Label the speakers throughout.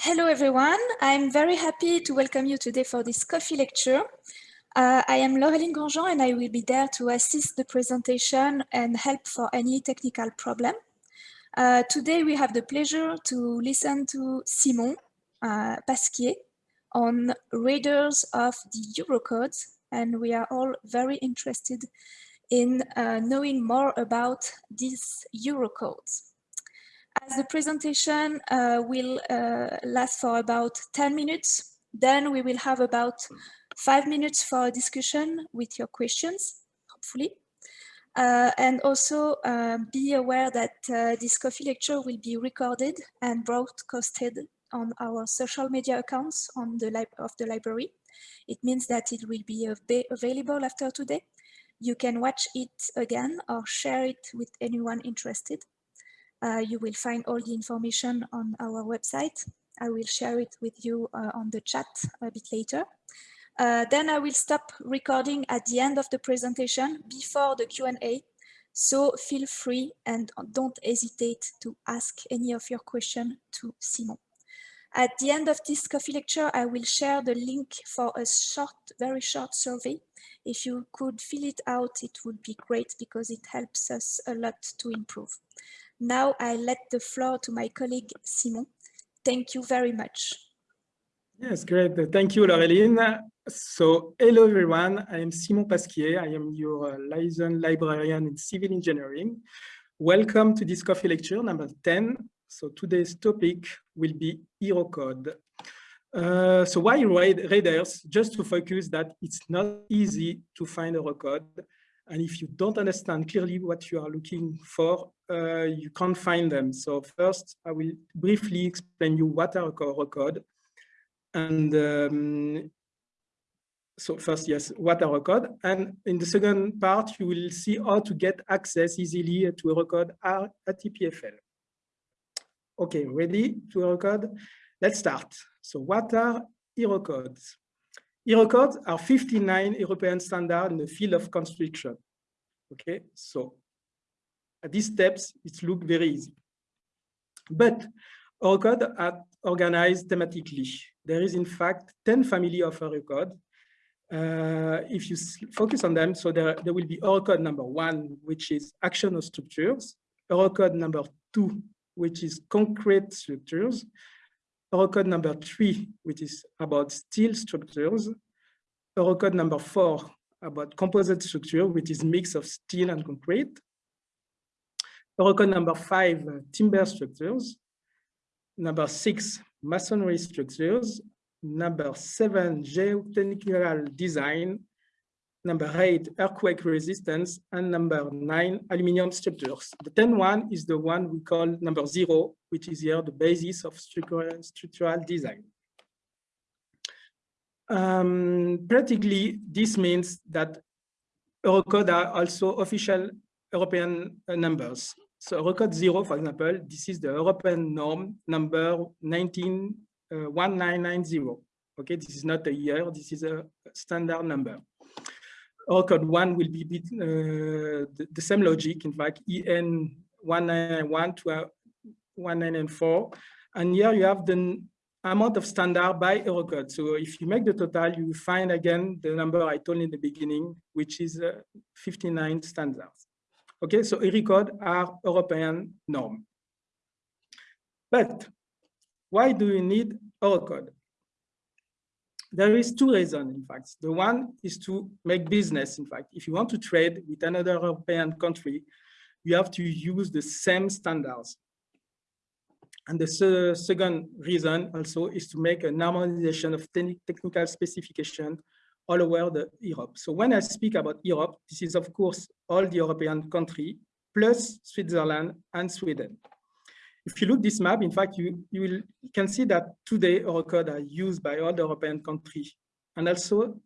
Speaker 1: Hello, everyone. I'm very happy to welcome you today for this coffee lecture. Uh, I am Laureline Grandjean and I will be there to assist the presentation and help for any technical problem. Uh, today we have the pleasure to listen to Simon uh, Pasquier on readers of the Eurocodes, and we are all very interested in uh, knowing more about these Eurocodes. As the presentation uh, will uh, last for about 10 minutes, then we will have about five minutes for a discussion with your questions, hopefully. Uh, and also uh, be aware that uh, this coffee lecture will be recorded and broadcasted on our social media accounts on the of the library. It means that it will be available after today. You can watch it again or share it with anyone interested. Uh, you will find all the information on our website. I will share it with you uh, on the chat a bit later. Uh, then I will stop recording at the end of the presentation before the Q&A. So feel free and don't hesitate to ask any of your questions to Simon. At the end of this coffee lecture, I will share the link for a short, very short survey. If you could fill it out, it would be great because it helps us a lot to improve. Now I let the floor to my colleague Simon. Thank you very much.
Speaker 2: Yes, great. Thank you, Laureline. So, hello everyone. I am Simon Pasquier. I am your uh, liaison librarian in civil engineering. Welcome to this coffee lecture number 10. So today's topic will be Eurocode. Uh, so why readers? Just to focus that it's not easy to find Eurocode and if you don't understand clearly what you are looking for, uh, you can't find them. So first, I will briefly explain you what are code. And um, so first, yes, what are code. And in the second part, you will see how to get access easily to a code at EPFL. Okay, ready to Eurocode? Let's start. So what are Eurocodes? Eurocodes are 59 European standards in the field of construction. Okay, so at these steps, it looks very easy. But Eurocode are organized thematically. There is in fact 10 family of Eurocode. Uh, if you focus on them, so there, there will be Eurocode number one, which is action of structures, Eurocode number two, which is concrete structures, Eurocode number three, which is about steel structures, Eurocode number four about composite structure, which is mix of steel and concrete. Eurocode number five, uh, timber structures. Number six, masonry structures. Number seven, geotechnical design. Number eight, earthquake resistance. And number nine, aluminum structures. The 10 one is the one we call number zero, which is here the basis of structural, structural design. Um, practically, this means that Eurocode are also official European uh, numbers. So Eurocode 0, for example, this is the European norm number 191990. Uh, okay, this is not a year, this is a standard number. Eurocode 1 will be uh, the, the, same logic, in fact, EN 1991 to uh, 1994. And here you have the amount of standard by Eurocode. So if you make the total, you find again the number I told in the beginning, which is uh, 59 standards. Okay, so Eurocode are European norm. But why do you need Eurocode? There is two reasons, in fact. The one is to make business, in fact. If you want to trade with another European country, you have to use the same standards. And the second reason also is to make a normalization of technical specification all over the Europe. So when I speak about Europe, this is of course all the European country plus Switzerland and Sweden. If you look this map, in fact, you, you, will, you can see that today Eurocode are used by all the European countries and also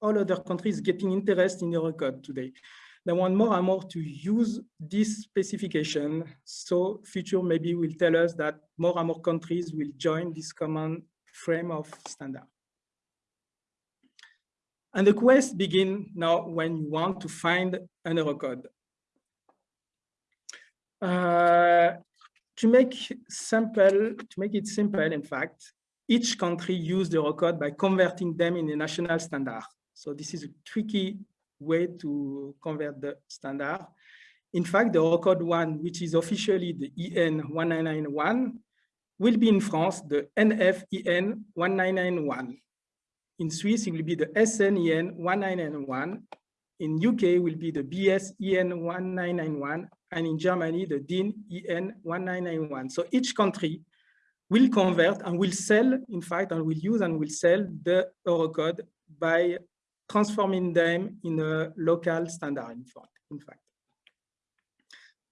Speaker 2: all other countries getting interest in Eurocode today they want more and more to use this specification. So future maybe will tell us that more and more countries will join this common frame of standard. And the quest begin now when you want to find an Eurocode. Uh, to make simple, to make it simple, in fact, each country used the Eurocode by converting them in a national standard. So this is a tricky way to convert the standard. In fact, the Eurocode one, which is officially the EN 1991, will be in France the NFEN 1991. In Swiss, it will be the SNEN 1991. In UK will be the BS EN1991 and in Germany, the DIN EN 1991. So each country will convert and will sell, in fact, and will use and will sell the Eurocode by transforming them in a local standard, in fact.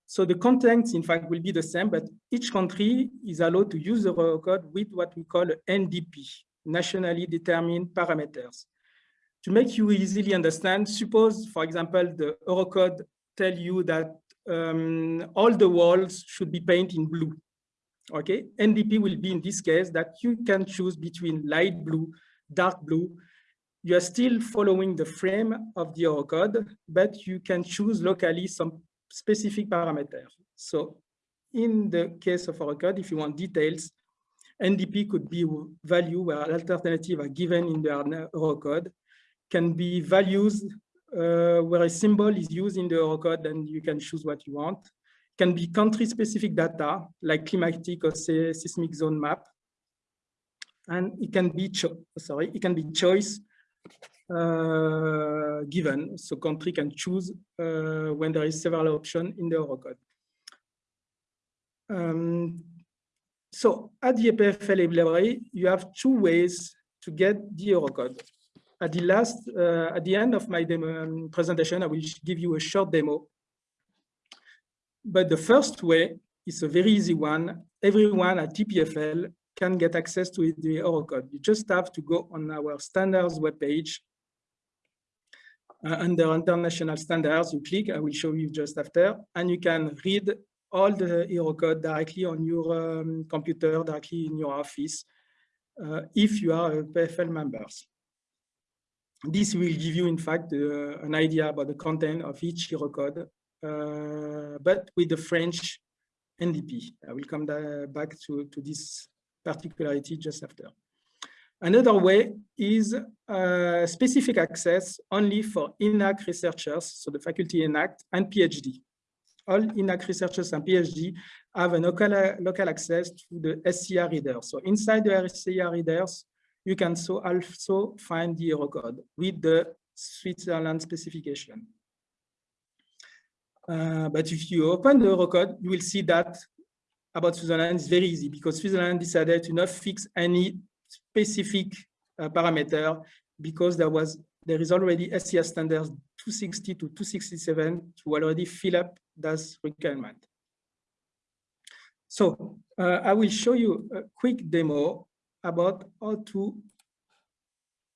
Speaker 2: So the contents, in fact, will be the same, but each country is allowed to use the Eurocode with what we call NDP, nationally determined parameters. To make you easily understand, suppose, for example, the Eurocode tell you that um, all the walls should be painted in blue. Okay, NDP will be in this case that you can choose between light blue, dark blue. You are still following the frame of the Eurocode, but you can choose locally some specific parameters. So in the case of Eurocode, if you want details, NDP could be a value where alternative are given in the Eurocode, can be values uh, where a symbol is used in the Eurocode and you can choose what you want. Can be country-specific data like climatic or seismic zone map. And it can be, sorry, it can be choice uh, given. So country can choose uh, when there is several options in the Eurocode. Um, so at the EPFL library, you have two ways to get the Eurocode. At the last, uh, at the end of my demo, um, presentation, I will give you a short demo. But the first way is a very easy one. Everyone at EPFL can get access to the Eurocode. You just have to go on our standards webpage. Uh, under international standards, you click, I will show you just after, and you can read all the Eurocode directly on your um, computer, directly in your office, uh, if you are EPFL members. This will give you, in fact, uh, an idea about the content of each Eurocode, uh, but with the French NDP. I will come back to, to this particularity just after. Another way is uh, specific access only for ENAC researchers, so the faculty ENAC and PhD all ENAC researchers and PhD have a local, local access to the SCR readers. So inside the SCR readers, you can so also find the Eurocode with the Switzerland specification. Uh, but if you open the Eurocode, you will see that about Switzerland is very easy because Switzerland decided to not fix any specific uh, parameter because there was there is already SCR standards 260 to 267 to already fill up this requirement. So uh, I will show you a quick demo about how to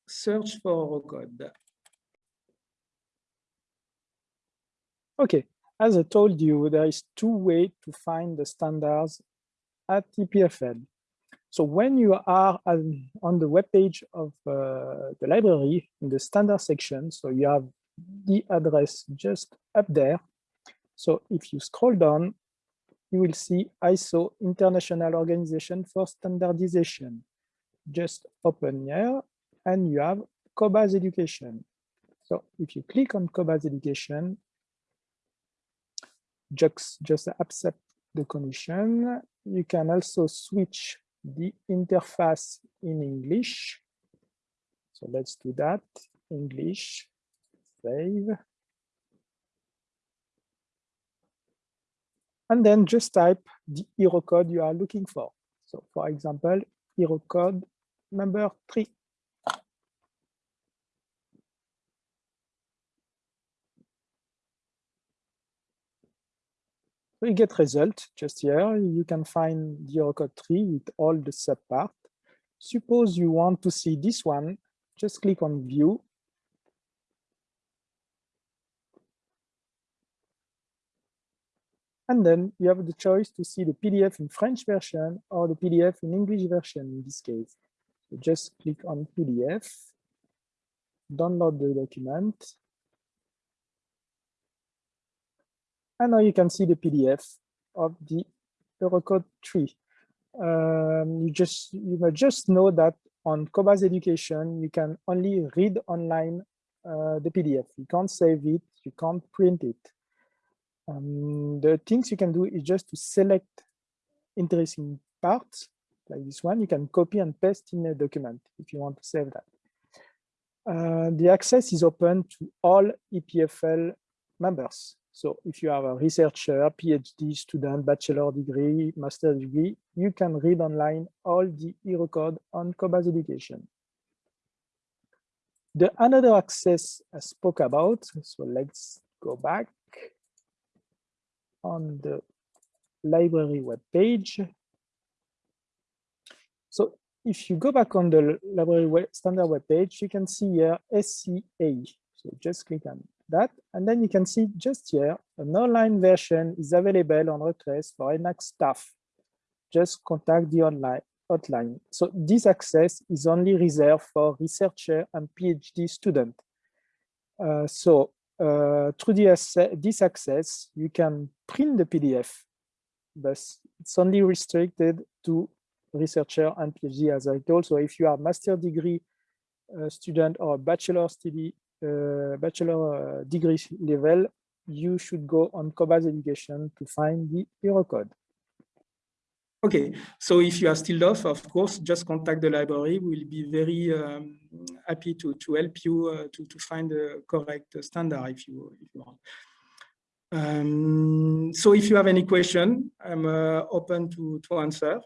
Speaker 2: search for a code.
Speaker 3: Okay, as I told you, there is two ways to find the standards at EPFL. So when you are on the web page of uh, the library in the standard section, so you have the address just up there. So if you scroll down, you will see ISO International Organization for Standardization. Just open here and you have COBAZ Education. So if you click on COBAZ Education, just, just accept the condition. You can also switch the interface in English. So let's do that, English, save. And then just type the Eurocode you are looking for. So for example, Eurocode number three. We get result just here. You can find the Eurocode tree with all the subpart. Suppose you want to see this one, just click on view. And then you have the choice to see the PDF in French version or the PDF in English version in this case. So just click on PDF, download the document, And now you can see the PDF of the
Speaker 2: Eurocode 3. Um, you just you must just know that on Cobaz Education, you can only read online uh, the PDF. You can't save it, you can't print it. Um, the things you can do is just to select interesting parts, like this one, you can copy and paste in a document if you want to save that. Uh, the access is open to all EPFL members. So if you are a researcher, PhD student, bachelor degree, master degree, you can read online all the Eurocode on Cobaz Education. The another access I spoke about, so let's go back on the library web page. If you go back on the library web, standard web page, you can see here SCA. So just click on that. And then you can see just here, an online version is available on request for ENAC staff. Just contact the online hotline. So this access is only reserved for researcher and PhD student. Uh, so uh, through this, this access, you can print the PDF, but it's only restricted to researcher and PhD as I told. So if you are master degree uh, student or bachelor study uh, bachelor uh, degree level, you should go on Cobaz Education to find the Eurocode.
Speaker 4: Okay, so if you are still lost, of course, just contact the library. We'll be very um, happy to, to help you uh, to, to find the correct standard if you, if you want. Um, so if you have any question, I'm uh, open to, to answer.